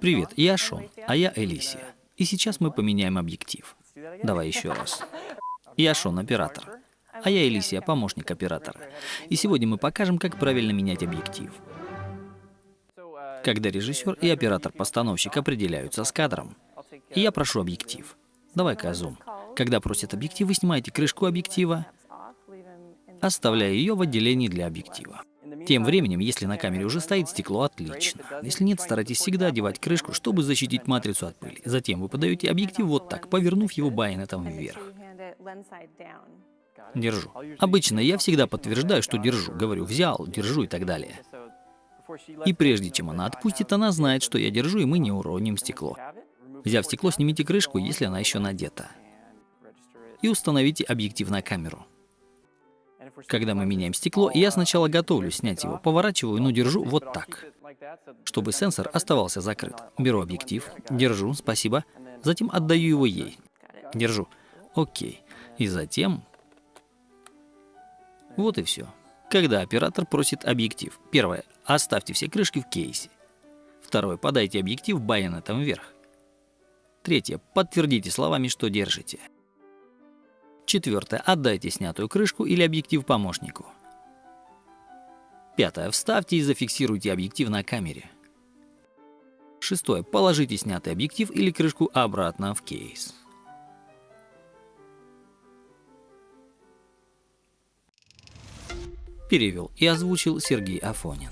Привет, я Шон, а я Элисия. И сейчас мы поменяем объектив. Давай еще раз. Я Шон, оператор. А я Элисия, помощник оператора. И сегодня мы покажем, как правильно менять объектив. Когда режиссер и оператор-постановщик определяются с кадром, я прошу объектив. Давай-ка зум. Когда просят объектив, вы снимаете крышку объектива, оставляя ее в отделении для объектива. Тем временем, если на камере уже стоит стекло, отлично. Если нет, старайтесь всегда одевать крышку, чтобы защитить матрицу от пыли. Затем вы подаете объектив вот так, повернув его байонетом вверх. Держу. Обычно я всегда подтверждаю, что держу. Говорю, взял, держу и так далее. И прежде чем она отпустит, она знает, что я держу, и мы не уроним стекло. Взяв стекло, снимите крышку, если она еще надета. И установите объектив на камеру. Когда мы меняем стекло, я сначала готовлю снять его, поворачиваю, но держу вот так, чтобы сенсор оставался закрыт. Беру объектив, держу, спасибо, затем отдаю его ей. Держу. Окей. И затем... Вот и все. Когда оператор просит объектив. Первое. Оставьте все крышки в кейсе. Второе. Подайте объектив байонетом вверх. Третье. Подтвердите словами, что держите. Четвертое. Отдайте снятую крышку или объектив помощнику. Пятое. Вставьте и зафиксируйте объектив на камере. Шестое. Положите снятый объектив или крышку обратно в кейс. Перевел и озвучил Сергей Афонин.